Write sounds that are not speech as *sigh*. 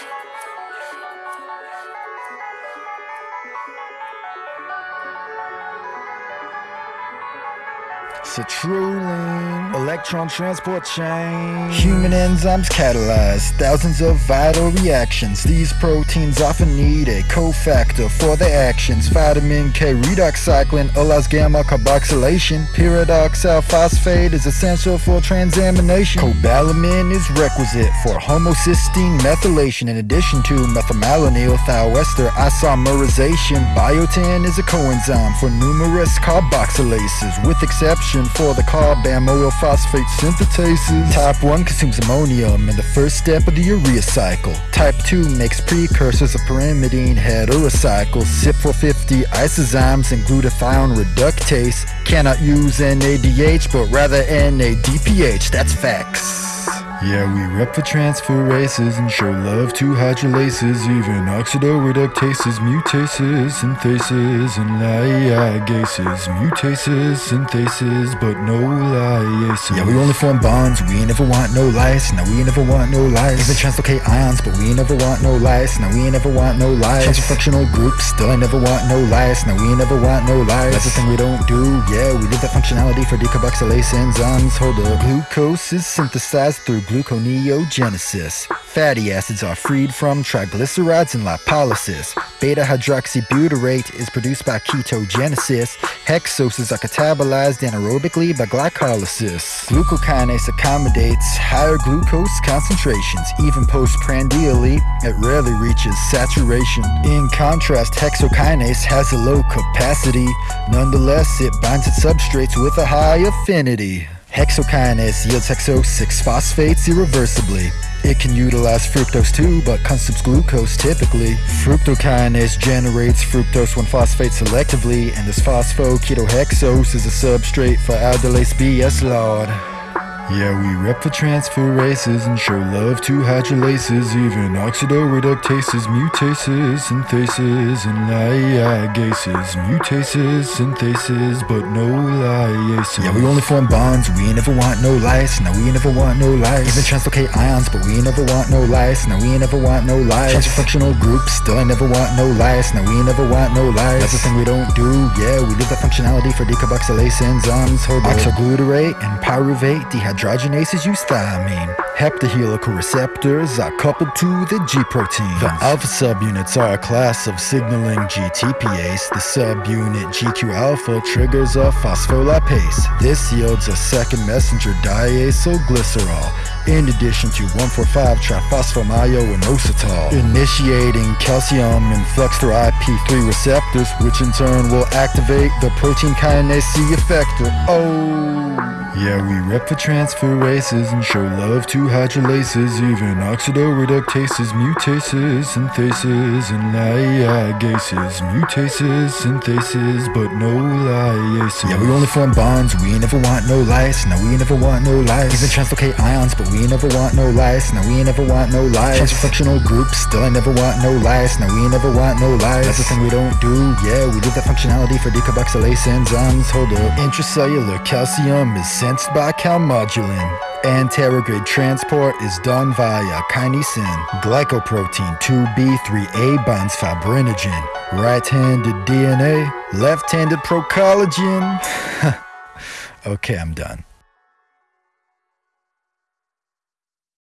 Bye. Citrulline, electron transport chain. Human enzymes catalyze thousands of vital reactions. These proteins often need a cofactor for their actions. Vitamin K redox cycling allows gamma carboxylation. Pyridoxal phosphate is essential for transamination. Cobalamin is requisite for homocysteine methylation in addition to methylmalonyl thioester isomerization. Biotin is a coenzyme for numerous carboxylases with exception for the carbamyl phosphate synthetases. Type 1 consumes ammonium in the first step of the urea cycle. Type 2 makes precursors of pyrimidine heterocycles. CYP450 isozymes and glutathione reductase cannot use NADH but rather NADPH. That's facts. Yeah, we rep for transferases and show love to hydrolases, even oxidoreductases, mutases, synthases, and ligases. Mutases, synthases, but no lyases. Yeah, we only form bonds, we ain't never want no lies. Now we ain't never want no lies. Even translocate ions, but we ain't never want no lies. Now we ain't never want no lies. Transfunctional groups, still ain't never want no lies. Now we ain't never want no lies. That's the thing we don't do. Yeah, we leave that functionality for decarboxylase enzymes. Hold up. Glucose is synthesized through gluconeogenesis. Fatty acids are freed from triglycerides and lipolysis. Beta hydroxybutyrate is produced by ketogenesis. Hexoses are catabolized anaerobically by glycolysis. Glucokinase accommodates higher glucose concentrations. Even postprandially, it rarely reaches saturation. In contrast, hexokinase has a low capacity. Nonetheless, it binds its substrates with a high affinity. Hexokinase yields hexo 6-phosphates irreversibly. It can utilize fructose too, but consumes glucose typically. Fructokinase generates fructose 1-phosphate selectively, and this phosphoketohexose is a substrate for aldolase BS Lord. Yeah, we rep for transferases and show love to hydrolases, even oxidoreductases, mutases, synthases, and ligases. Mutases, synthases, but no lyases. Yeah, we only form bonds, we ain't never want no lies. Now we ain't never want no lies. Even translocate ions, but we ain't never want no lies. Now we ain't never want no lies. Transfunctional groups, still I never want no lies. Now we ain't never want no lies. That's the thing we don't do. Yeah, we leave that functionality for decarboxylase enzymes. Oxoglutarate and pyruvate dehydrogenases use thiamine. Heptahelical receptors are coupled to the G proteins. The alpha subunits are a class of signaling GTPase. The subunit GQ alpha triggers a phospholipase. This yields a second messenger diacylglycerol in addition to 1,4,5-triphosphomyoinositol, initiating calcium influx through IP3 receptors, which in turn will activate the protein kinase C effector. Oh! Yeah, we rep for transferases and show love to hydrolases, even oxidoreductases, mutases, synthases, and ligases. Mutases, synthases, but no lyases. Yeah, we only form bonds, we ain't never want no lies. Now we ain't never want no lies. Even translocate ions, but we ain't never want no lies. Now we ain't never want no lies. Transfunctional groups, still ain't never want no lies. Now we ain't never want no lies. That's the thing we don't do. Yeah, we leave that functionality for decarboxylase enzymes. Hold up. Intracellular calcium is sensed by calmodulin. Anterograde transport is done via kinesin. Glycoprotein 2B3A binds fibrinogen. Right-handed DNA, left-handed procollagen. *laughs* okay, I'm done.